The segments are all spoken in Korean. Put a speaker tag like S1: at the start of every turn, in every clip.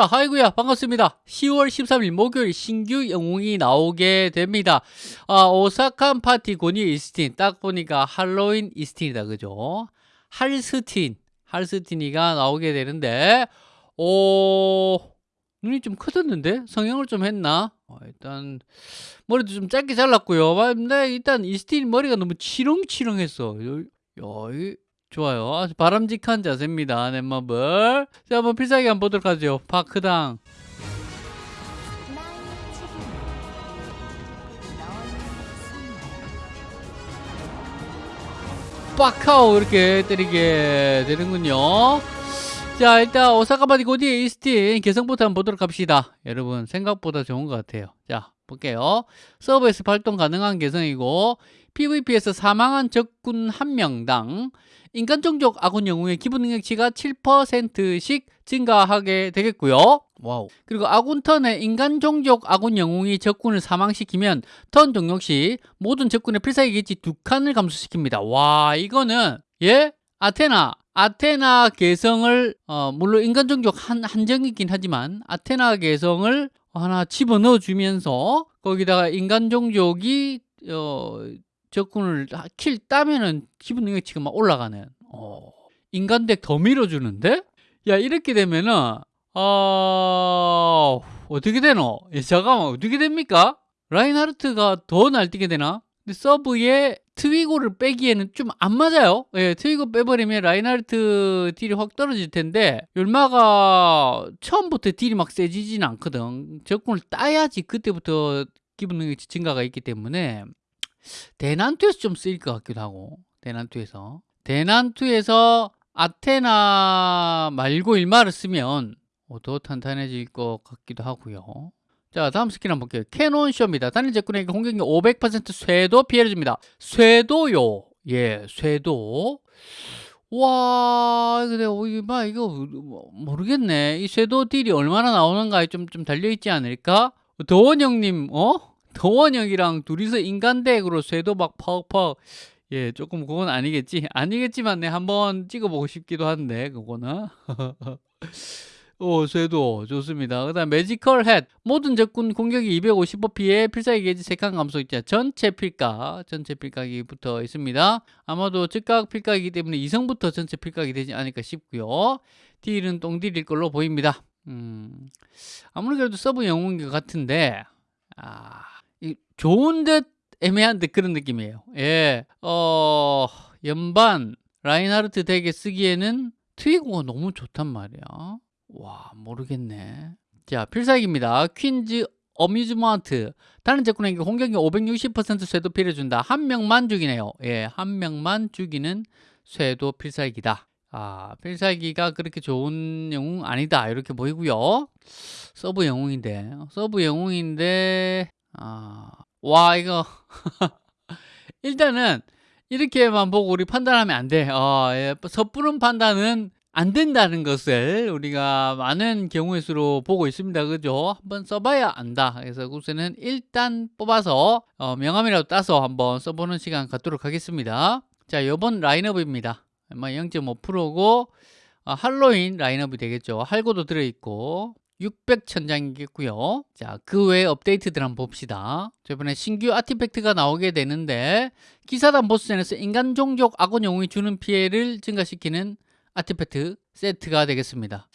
S1: 자, 아이구야 반갑습니다. 10월 13일 목요일 신규 영웅이 나오게 됩니다. 아, 오사칸 파티 고니 이스틴. 딱 보니까 할로윈 이스틴이다. 그죠? 할스틴. 할스틴이가 나오게 되는데, 오, 눈이 좀 커졌는데? 성형을 좀 했나? 어, 일단, 머리도 좀 짧게 잘랐고요. 근데 일단 이스틴 머리가 너무 치렁치렁했어. 야, 이 좋아요. 아주 바람직한 자세입니다. 넷마블. 자, 한번 필살기 한번 보도록 하죠. 파크당. 빡하오 이렇게 때리게 되는군요. 자, 일단 오사카바디 고디의 이스틴 개성부터 한번 보도록 합시다. 여러분 생각보다 좋은 것 같아요. 자, 볼게요. 서버에서 발동 가능한 개성이고 PVP에서 사망한 적군 한 명당 인간 종족 아군 영웅의 기본 능력치가 7%씩 증가하게 되겠고요. Wow. 그리고 아군 턴에 인간 종족 아군 영웅이 적군을 사망시키면 턴 종료 시 모든 적군의 필살기 게이지 두 칸을 감소시킵니다. 와, 이거는 예? 아테나 아테나 개성을 어, 물론 인간 종족 한 한정이긴 하지만 아테나 개성을 하나 집어넣어 주면서 거기다가 인간 종족이 어, 적군을 kill 따면은 기본 능력치가 막 올라가는. 어, 인간 deck 더 밀어주는데? 야 이렇게 되면은 어 어떻게 되노? 예, 잠깐만 어떻게 됩니까? 라인하르트가 더 날뛰게 되나? 근데 서브에 트위고를 빼기에는 좀 안 맞아요. 예, 트위고 빼버리면 라인하르트 딜이 확 떨어질 텐데 일마가 처음부터 딜이 막 세지진 않거든. 적군을 따야지 그때부터 기본 능력치 증가가 있기 때문에 대난투에서 좀 쓰일 것 같기도 하고 대난투에서. 대난투에서 아테나 말고 일마를 쓰면 어, 더 탄탄해질 것 같기도 하고요 자 다음 스킬 한번 볼게요. Cannon Shot입니다. 단일 적군에게 공격력 500% 쇄도 피해를 줍니다. 쇄도요. 예 쇄도. 와 근데 어, 이거 막 이거 모르겠네. 이 쇄도 딜이 얼마나 나오는가에 좀, 좀 달려있지 않을까? 도원형님 어? 도원형이랑 둘이서 인간덱으로 쇄도 막 퍽퍽. 예 조금 그건 아니겠지? 아니겠지만 네 한번 찍어보고 싶기도 한데 그거는 오 쇄도 좋습니다 그 다음 매지컬 햇 모든 적군 공격이 255 피해 필살기 게이지 3칸 감소 있자 전체 필각 전체 필각이 붙어 있습니다 아마도 즉각 필각이기 때문에 이성부터 전체 필각이 되지 않을까 싶고요 딜은 똥딜일 걸로 보입니다 음 아무래도 서브 영웅인 것 같은데 아이 좋은 듯 애매한 듯 그런 느낌이에요. 예. 어, 연반 라인하르트 deck에 쓰기에는 트위고가 너무 좋단 말이야. 와, 모르겠네. 자, 필살기입니다. Queen's Amusement. 단일 적군에게 공격력 560% 쇄도 피해준다. 한 명만 죽이네요. 예, 한 명만 죽이는 쇄도 필살기다. 아, 필살기가 그렇게 좋은 영웅 아니다. 이렇게 보이고요. 서브 영웅인데, 서브 영웅인데 아, 와 이거 일단은 이렇게만 보고 우리 판단하면 안 돼. 어, 예, 섣부른 판단은 안 된다는 것을 우리가 많은 경우의 수로 보고 있습니다. 그죠? 한번 써봐야 안다. 그래서 우선은 일단 뽑아서 어, 명함이라도 따서 한번 써보는 시간 갖도록 하겠습니다. 자, 요번 라인업입니다. 0.5%고 어, 할로윈 라인업이 되겠죠. 할고도 들어있고 600천장이겠고요. 자, 그 외에 업데이트들 한번 봅시다. 저번에 신규 아티팩트가 나오게 되는데 기사단 보스전에서 인간 종족 악원 영웅이 주는 피해를 증가시키는 아티팩트 세트가 되겠습니다.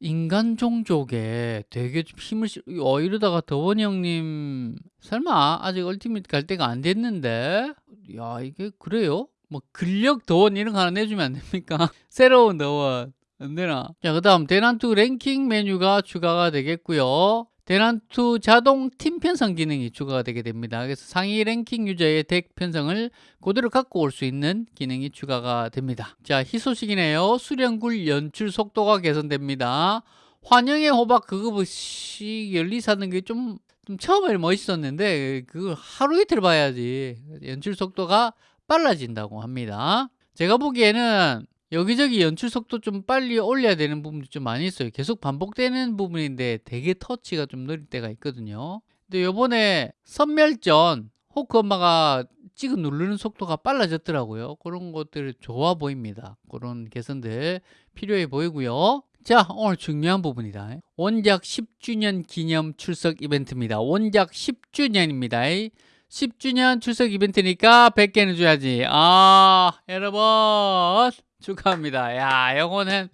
S1: 인간 종족에 되게 좀 힘을 실... 어, 이러다가 더원이 형님 설마 아직 얼티밋 갈 때가 안 됐는데 야 이게 그래요? 뭐 근력 더원 이런 거 하나 내주면 안 됩니까? 새로운 더원 안 되나? 자, 그 다음 대난투 랭킹 메뉴가 추가가 되겠고요. 대난투 자동 팀 편성 기능이 추가가 되게 됩니다. 그래서 상위 랭킹 유저의 덱 편성을 그대로 갖고 올 수 있는 기능이 추가가 됩니다. 자, 희소식이네요. 수령굴 연출 속도가 개선됩니다. 환영의 호박 그거 시 열리 사는 게 좀 좀 처음에 멋있었는데 그걸 하루 이틀 봐야지 연출 속도가 빨라진다고 합니다. 제가 보기에는 여기저기 연출 속도 좀 빨리 올려야 되는 부분도 좀 많이 있어요 계속 반복되는 부분인데 되게 터치가 좀 느릴 때가 있거든요 근데 요번에 선멸전 호크 엄마가 찍어 누르는 속도가 빨라졌더라고요 그런 것들 좋아 보입니다 그런 개선들 필요해 보이고요 자, 오늘 중요한 부분이다. 원작 10주년 기념 출석 이벤트입니다. 원작 10주년입니다. 10주년 출석 이벤트니까 100개는 줘야지. 아, 여러분 축하합니다. 야, 요거는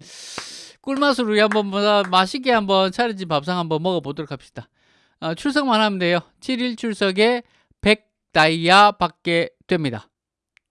S1: 꿀맛으로 우리 한번 뭐 맛있게 한번 차려진 밥상 한번 먹어보도록 합시다. 어, 출석만 하면 돼요. 7일 출석에 100 다이아 받게 됩니다.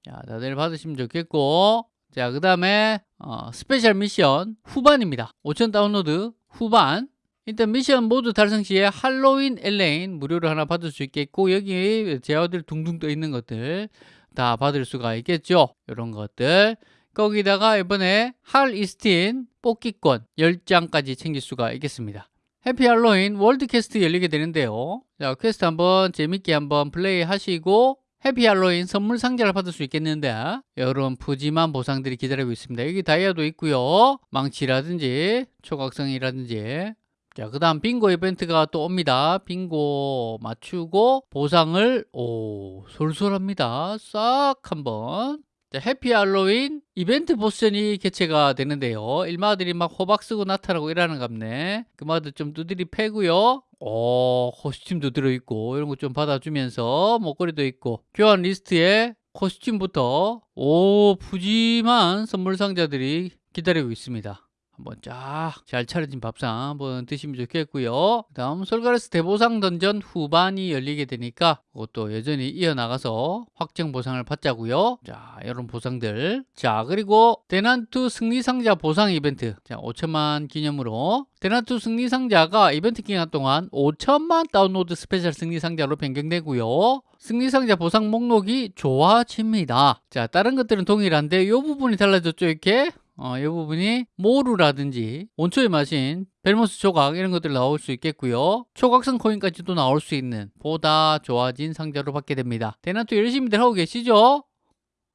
S1: 자, 다들 받으시면 좋겠고 자, 그 다음에 어, special mission 후반입니다. 5천 다운로드 후반 일단 미션 모두 달성 시에 할로윈 엘레인 무료로 하나 받을 수 있겠고 여기 쟤들 둥둥 떠 있는 것들 다 받을 수가 있겠죠. 이런 것들 거기다가 이번에 할 이스틴 뽑기권 10장까지 챙길 수가 있겠습니다. Happy Halloween World Quest 열리게 되는데요. 자, 퀘스트 한번 재밌게 한번 플레이 하시고 Happy Halloween 선물 상자를 받을 수 있겠는데 이런 푸짐한 보상들이 기다리고 있습니다. 여기 다이아도 있고요. 망치라든지 초각성이라든지 자, 그 다음 빙고 이벤트가 또 옵니다. 빙고 맞추고 보상을 오 쏠쏠합니다. 싹 한번 자, Happy Halloween 이벤트 보스전이 개최가 되는데요. 일마들이 막 호박 쓰고 나타나고 이러는 갑네. 그마들 좀 두드리 패고요. 오, costume도 들어있고 이런 거 좀 받아주면서 목걸이도 있고 교환 리스트에 costume부터 오 푸짐한 선물 상자들이 기다리고 있습니다. 한번 쫙 잘 차려진 밥상 한번 드시면 좋겠고요. 다음 솔가레스 대보상 던전 후반이 열리게 되니까 그것도 여전히 이어나가서 확정 보상을 받자고요. 자, 이런 보상들. 자, 그리고 대난투 승리상자 보상 이벤트. 자, 5천만 기념으로 대난투 승리상자가 이벤트 기간 동안 5천만 다운로드 special 승리상자로 변경되고요. 승리상자 보상 목록이 좋아집니다. 자, 다른 것들은 동일한데 이 부분이 달라졌죠, 이렇게. 어, 이 부분이 모루라든지 원초의 마신 벨모스 조각 이런 것들 나올 수 있겠고요. 초각성 코인까지도 나올 수 있는 보다 좋아진 상자로 받게 됩니다. 대난투 열심히들 하고 계시죠?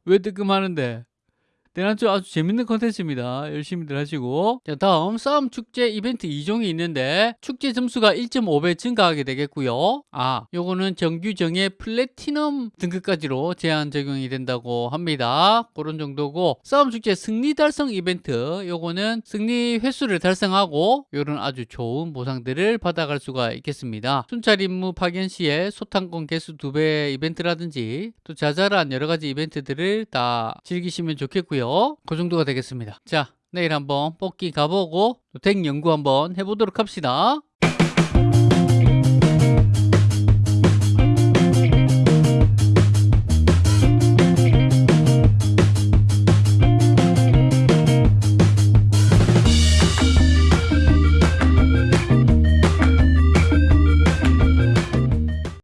S1: 왜 뜨끔하는데? 대난투 아주 재밌는 컨텐츠입니다. 열심히들 하시고 자 다음 싸움 축제 이벤트 2종이 있는데 축제 점수가 1.5배 증가하게 되겠고요. 아 요거는 정규정의 플래티넘 등급까지로 제한 적용이 된다고 합니다. 그런 정도고 싸움 축제 승리 달성 이벤트 요거는 승리 횟수를 달성하고 요런 아주 좋은 보상들을 받아갈 수가 있겠습니다. 순찰 임무 파견 시에 소탕권 개수 2배 이벤트라든지 또 자잘한 여러 가지 이벤트들을 다 즐기시면 좋겠고요. 그 정도가 되겠습니다. 자, 내일 한번 뽑기 가보고 덱 연구 한번 해보도록 합시다.